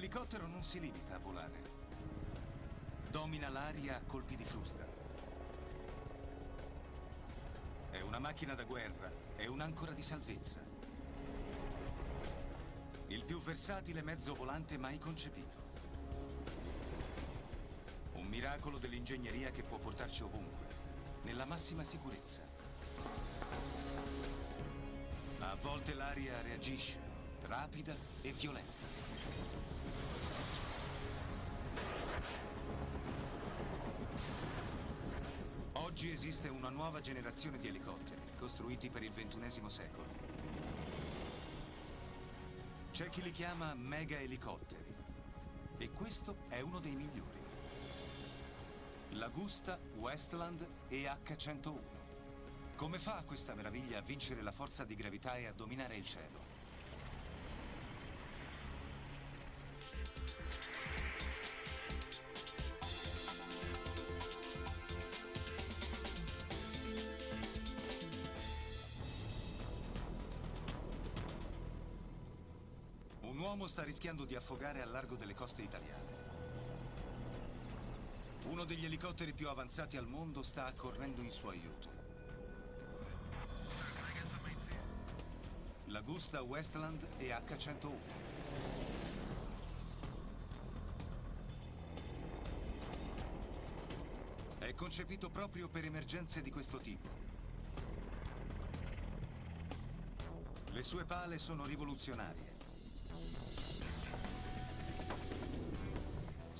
Un elicottero non si limita a volare. Domina l'aria a colpi di frusta. È una macchina da guerra, è un'ancora di salvezza. Il più versatile mezzo volante mai concepito. Un miracolo dell'ingegneria che può portarci ovunque, nella massima sicurezza. A volte l'aria reagisce, rapida e violenta. Oggi esiste una nuova generazione di elicotteri, costruiti per il XXI secolo. C'è chi li chiama mega elicotteri, e questo è uno dei migliori. L'Agusta Westland EH-101. Come fa questa meraviglia a vincere la forza di gravità e a dominare il cielo? Un uomo sta rischiando di affogare al largo delle coste italiane. Uno degli elicotteri più avanzati al mondo sta accorrendo in suo aiuto. L'Agusta Westland EH-101. È concepito proprio per emergenze di questo tipo. Le sue pale sono rivoluzionarie.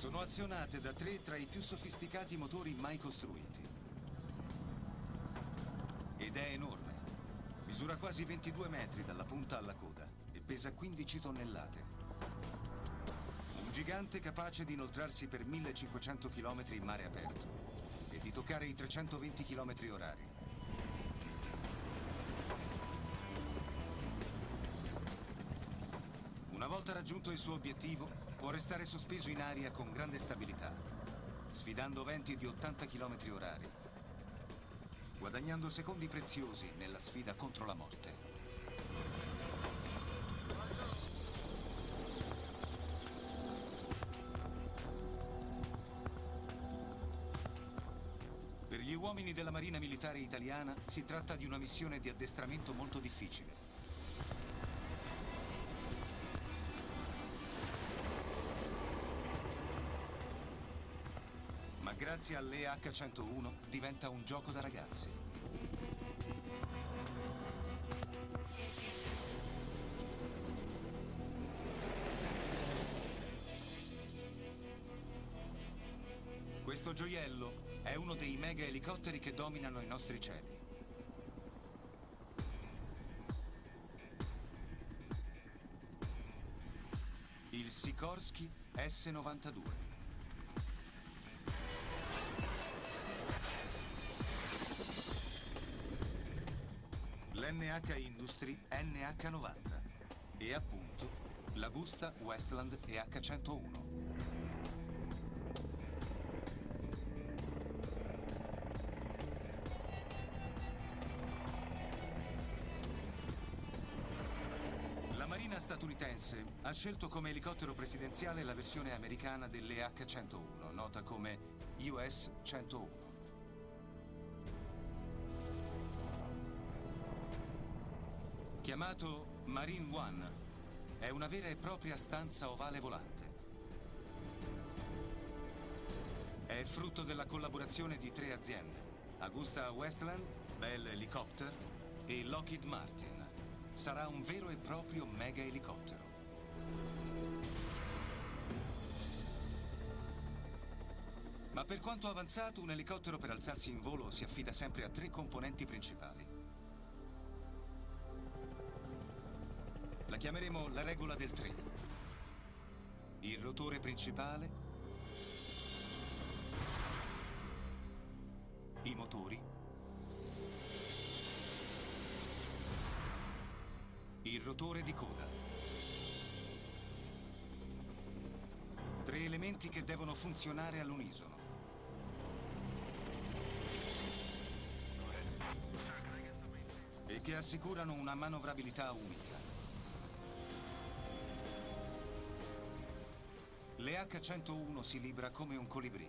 Sono azionate da tre tra i più sofisticati motori mai costruiti. Ed è enorme. Misura quasi 22 metri dalla punta alla coda e pesa 15 tonnellate. Un gigante capace di inoltrarsi per 1500 km in mare aperto e di toccare i 320 km orari. Una volta raggiunto il suo obiettivo, può restare sospeso in aria con grande stabilità, sfidando venti di 80 km orari, guadagnando secondi preziosi nella sfida contro la morte. Per gli uomini della Marina Militare Italiana si tratta di una missione di addestramento molto difficile. Grazie all'EH101 diventa un gioco da ragazzi. Questo gioiello è uno dei mega elicotteri che dominano i nostri cieli. Il Sikorsky S-92. lustri NH90 e appunto la busta Westland EH101. La Marina statunitense ha scelto come elicottero presidenziale la versione americana dell'EH101, nota come US-101. Chiamato Marine One, è una vera e propria stanza ovale volante. È frutto della collaborazione di tre aziende, Augusta Westland, Bell Helicopter e Lockheed Martin. Sarà un vero e proprio mega elicottero. Ma per quanto avanzato, un elicottero per alzarsi in volo si affida sempre a tre componenti principali. La chiameremo la regola del 3. Il rotore principale, i motori, il rotore di coda. Tre elementi che devono funzionare all'unisono. E che assicurano una manovrabilità unica. H-101 si libra come un colibrì.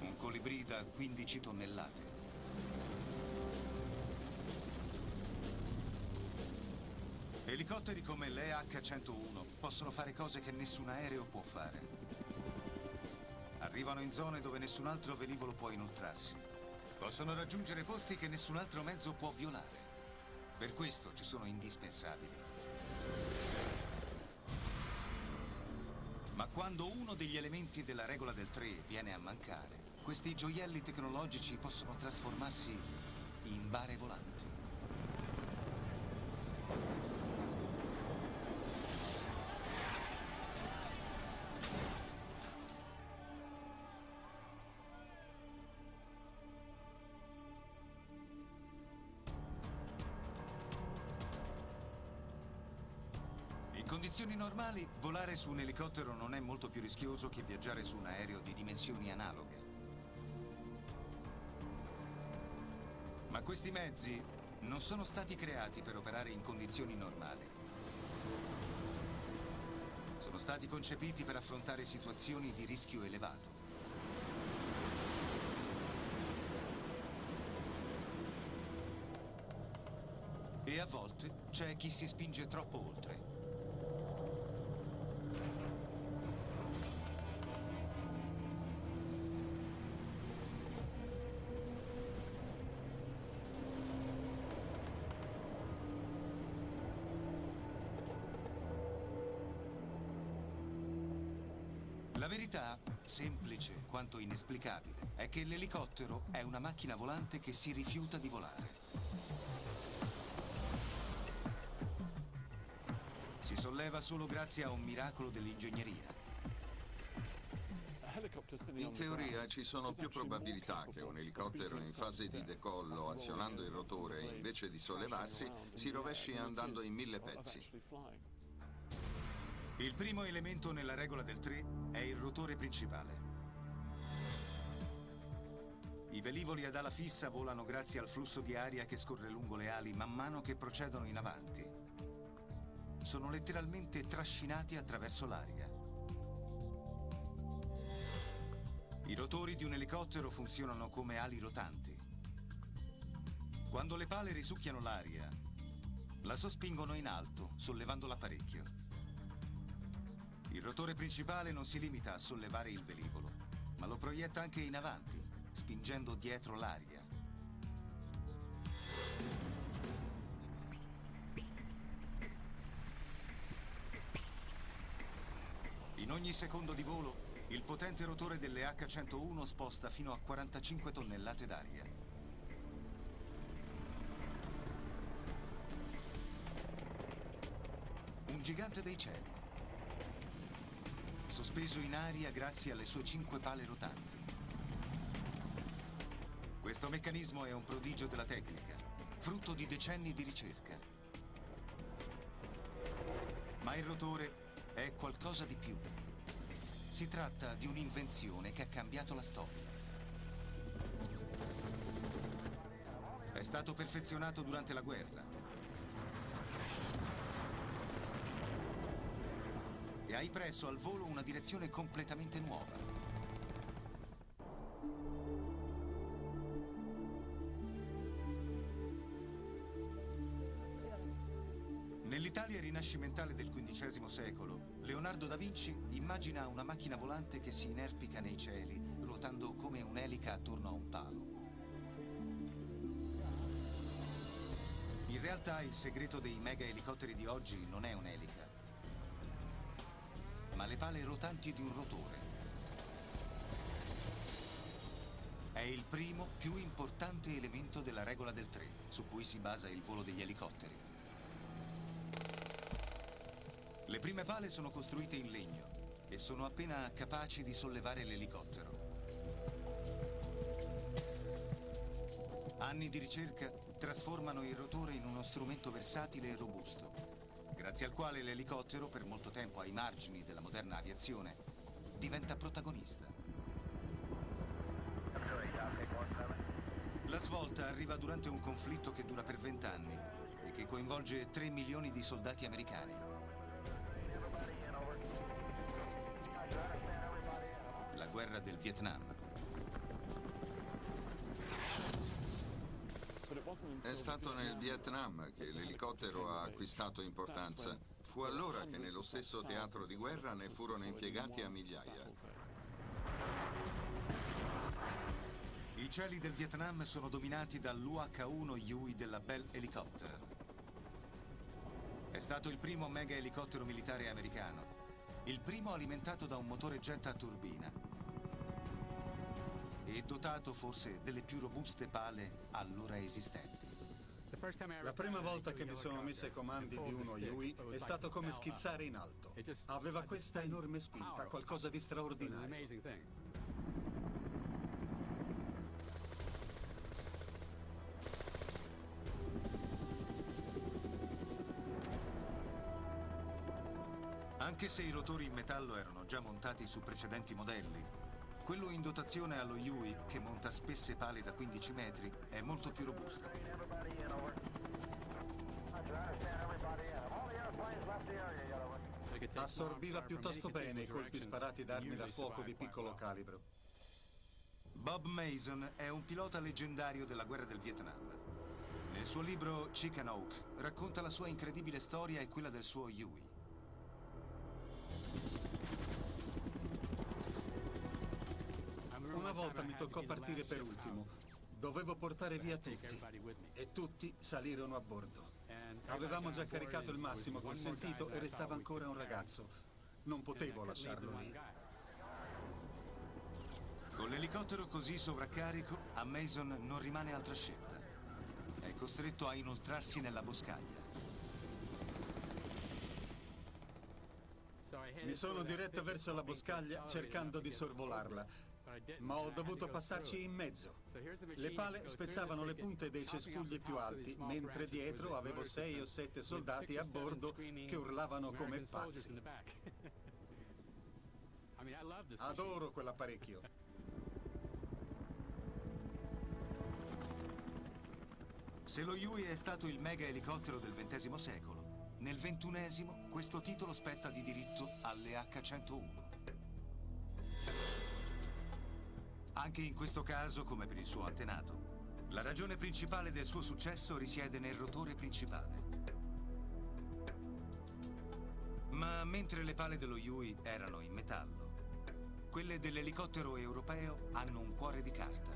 Un colibrì da 15 tonnellate. Elicotteri come l'EH-101 possono fare cose che nessun aereo può fare. Arrivano in zone dove nessun altro velivolo può inoltrarsi. Possono raggiungere posti che nessun altro mezzo può violare. Per questo ci sono indispensabili. Ma quando uno degli elementi della regola del 3 viene a mancare, questi gioielli tecnologici possono trasformarsi in bare volanti. Condizioni normali, volare su un elicottero non è molto più rischioso che viaggiare su un aereo di dimensioni analoghe. Ma questi mezzi non sono stati creati per operare in condizioni normali. Sono stati concepiti per affrontare situazioni di rischio elevato. E a volte c'è chi si spinge troppo oltre. Quanto inesplicabile, è che l'elicottero è una macchina volante che si rifiuta di volare. Si solleva solo grazie a un miracolo dell'ingegneria. In teoria ci sono più probabilità che un elicottero in fase di decollo, azionando il rotore, invece di sollevarsi, si rovesci andando in mille pezzi. Il primo elemento nella regola del 3 è il rotore principale. I velivoli ad ala fissa volano grazie al flusso di aria che scorre lungo le ali man mano che procedono in avanti. Sono letteralmente trascinati attraverso l'aria. I rotori di un elicottero funzionano come ali rotanti. Quando le pale risucchiano l'aria, la sospingono in alto, sollevandola parecchio. Il rotore principale non si limita a sollevare il velivolo, ma lo proietta anche in avanti, spingendo dietro l'aria. In ogni secondo di volo, il potente rotore delle H-101 sposta fino a 45 tonnellate d'aria. Un gigante dei cieli sospeso in aria grazie alle sue cinque pale rotanti. Questo meccanismo è un prodigio della tecnica, frutto di decenni di ricerca. Ma il rotore è qualcosa di più. Si tratta di un'invenzione che ha cambiato la storia. È stato perfezionato durante la guerra e ha impresso al volo una direzione completamente nuova. Rinascimentale del XV secolo, Leonardo da Vinci immagina una macchina volante che si inerpica nei cieli, ruotando come un'elica attorno a un palo. In realtà il segreto dei mega elicotteri di oggi non è un'elica, ma le pale rotanti di un rotore. È il primo, più importante elemento della regola del 3, su cui si basa il volo degli elicotteri. Le prime pale sono costruite in legno e sono appena capaci di sollevare l'elicottero. Anni di ricerca trasformano il rotore in uno strumento versatile e robusto, grazie al quale l'elicottero, per molto tempo ai margini della moderna aviazione, diventa protagonista. La svolta arriva durante un conflitto che dura per vent'anni e che coinvolge 3 milioni di soldati americani. Del Vietnam. È stato nel Vietnam che l'elicottero ha acquistato importanza. Fu allora che nello stesso teatro di guerra ne furono impiegati a migliaia. I cieli del Vietnam sono dominati dall'UH-1 Huey della Bell Helicopter. È stato il primo mega elicottero militare americano, il primo alimentato da un motore jet a turbina e dotato forse delle più robuste pale allora esistenti. La prima volta che mi sono messo ai comandi di uno Yui è stato come schizzare in alto. Aveva questa enorme spinta, qualcosa di straordinario. Anche se i rotori in metallo erano già montati su precedenti modelli, quello in dotazione allo Yui, che monta spesse pale da 15 metri, è molto più robusto. Assorbiva piuttosto bene i colpi sparati da armi da fuoco di piccolo calibro. Bob Mason è un pilota leggendario della guerra del Vietnam. Nel suo libro Chicken Oak racconta la sua incredibile storia e quella del suo Yui. Una volta mi toccò partire per ultimo. Dovevo portare via tutti e tutti salirono a bordo. Avevamo già caricato il massimo consentito e restava ancora un ragazzo. Non potevo lasciarlo lì. Con l'elicottero così sovraccarico, a Mason non rimane altra scelta. È costretto a inoltrarsi nella boscaglia. Mi sono diretto verso la boscaglia cercando di sorvolarla, ma ho dovuto passarci in mezzo. Le pale spezzavano le punte dei cespugli più alti, mentre dietro avevo sei o sette soldati a bordo che urlavano come pazzi. Adoro quell'apparecchio. Se lo Yui è stato il mega elicottero del XX secolo, nel XXI questo titolo spetta di diritto alle H-101. Anche in questo caso, come per il suo antenato, la ragione principale del suo successo risiede nel rotore principale. Ma mentre le pale dello Yui erano in metallo, quelle dell'elicottero europeo hanno un cuore di carta.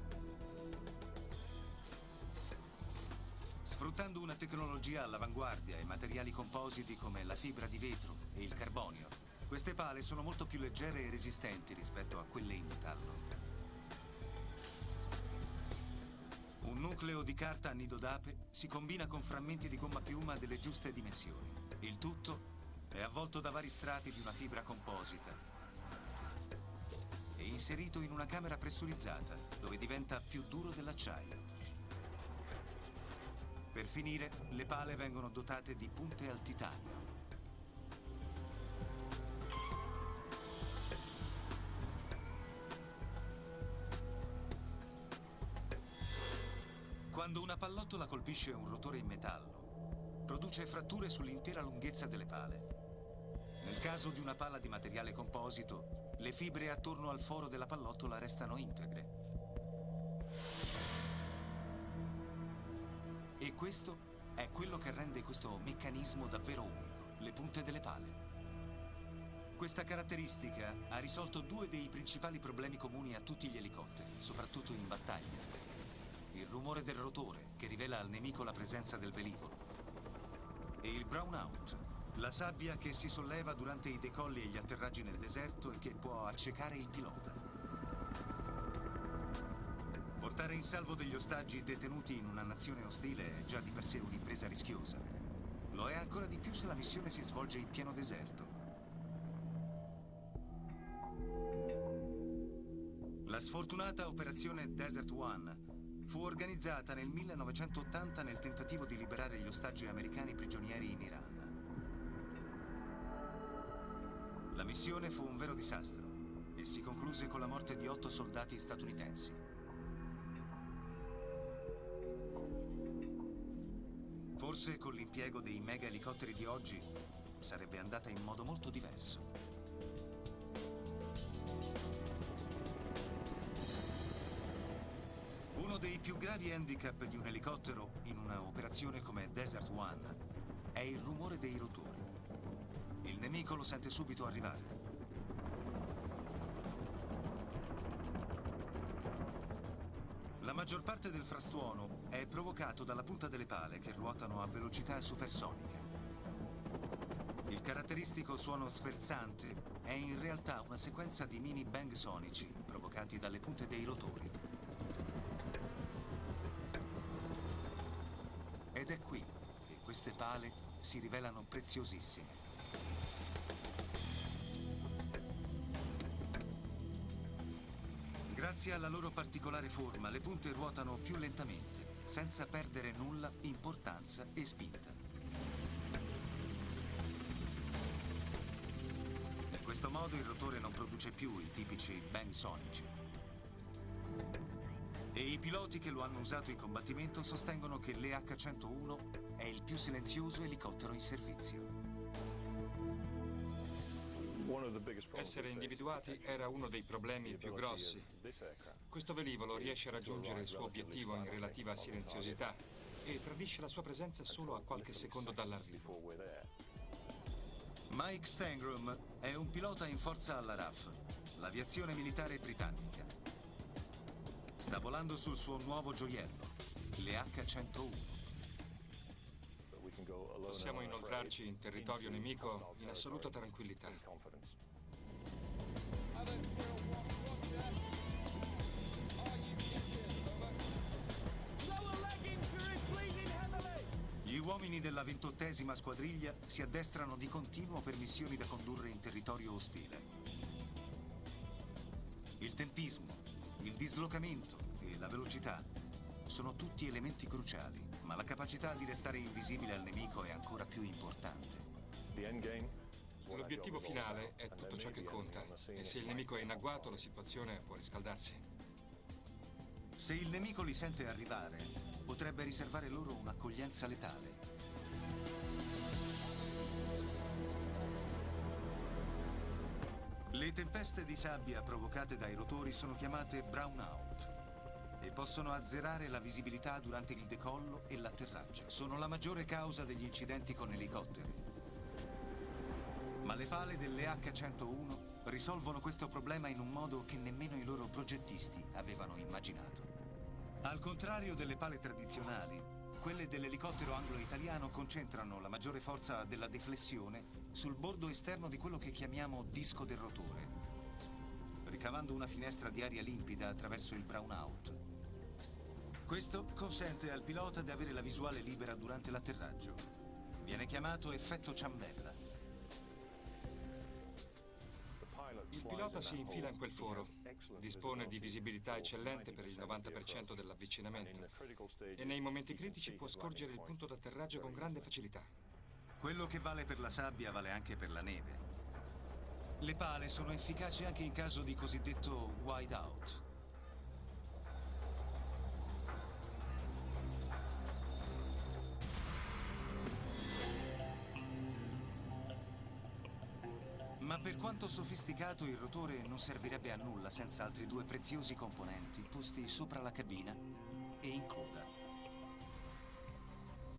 Sfruttando una tecnologia all'avanguardia e materiali compositi come la fibra di vetro e il carbonio, queste pale sono molto più leggere e resistenti rispetto a quelle in metallo. Nucleo di carta a nido d'ape si combina con frammenti di gomma piuma delle giuste dimensioni. Il tutto è avvolto da vari strati di una fibra composita e inserito in una camera pressurizzata dove diventa più duro dell'acciaio. Per finire, le pale vengono dotate di punte al titanio. Quando una pallottola colpisce un rotore in metallo, produce fratture sull'intera lunghezza delle pale. Nel caso di una pala di materiale composito, le fibre attorno al foro della pallottola restano integre. E questo è quello che rende questo meccanismo davvero unico, le punte delle pale. Questa caratteristica ha risolto due dei principali problemi comuni a tutti gli elicotteri, soprattutto in battaglia. Il rumore del rotore, che rivela al nemico la presenza del velivolo. E il brownout, la sabbia che si solleva durante i decolli e gli atterraggi nel deserto e che può accecare il pilota. Portare in salvo degli ostaggi detenuti in una nazione ostile è già di per sé un'impresa rischiosa. Lo è ancora di più se la missione si svolge in pieno deserto. La sfortunata operazione Desert One Fu organizzata nel 1980 nel tentativo di liberare gli ostaggi americani prigionieri in Iran. La missione fu un vero disastro e si concluse con la morte di otto soldati statunitensi. Forse con l'impiego dei mega elicotteri di oggi sarebbe andata in modo molto diverso. Più gravi handicap di un elicottero in una operazione come Desert One è il rumore dei rotori. Il nemico lo sente subito arrivare. La maggior parte del frastuono è provocato dalla punta delle pale che ruotano a velocità supersonica. Il caratteristico suono sferzante è in realtà una sequenza di mini bang sonici provocati dalle punte dei rotori. Pale si rivelano preziosissime. Grazie alla loro particolare forma, le punte ruotano più lentamente, senza perdere nulla importanza e spinta. In questo modo il rotore non produce più i tipici bang sonici. E i piloti che lo hanno usato in combattimento sostengono che l'EH-101 è il più silenzioso elicottero in servizio. Essere individuati era uno dei problemi più grossi. Questo velivolo riesce a raggiungere il suo obiettivo in relativa silenziosità e tradisce la sua presenza solo a qualche secondo dall'arrivo. Mike Stangrum è un pilota in forza alla RAF, l'aviazione militare britannica. Sta volando sul suo nuovo gioiello, le H-101. Possiamo inoltrarci in territorio nemico in assoluta tranquillità. Gli uomini della ventottesima squadriglia si addestrano di continuo per missioni da condurre in territorio ostile. Il tempismo, il dislocamento e la velocità sono tutti elementi cruciali, ma la capacità di restare invisibile al nemico è ancora più importante. L'obiettivo finale è tutto ciò che conta e se il nemico è in agguato la situazione può riscaldarsi. Se il nemico li sente arrivare, potrebbe riservare loro un'accoglienza letale. Le tempeste di sabbia provocate dai rotori sono chiamate brownout possono azzerare la visibilità durante il decollo e l'atterraggio. Sono la maggiore causa degli incidenti con elicotteri. Ma le pale delle H-101 risolvono questo problema in un modo che nemmeno i loro progettisti avevano immaginato. Al contrario delle pale tradizionali, quelle dell'elicottero anglo-italiano concentrano la maggiore forza della deflessione sul bordo esterno di quello che chiamiamo disco del rotore, ricavando una finestra di aria limpida attraverso il brownout. Questo consente al pilota di avere la visuale libera durante l'atterraggio. Viene chiamato effetto ciambella. Il pilota si infila in quel foro, dispone di visibilità eccellente per il 90% dell'avvicinamento e nei momenti critici può scorgere il punto d'atterraggio con grande facilità. Quello che vale per la sabbia vale anche per la neve. Le pale sono efficaci anche in caso di cosiddetto whiteout. Ma per quanto sofisticato il rotore non servirebbe a nulla senza altri due preziosi componenti posti sopra la cabina e in coda.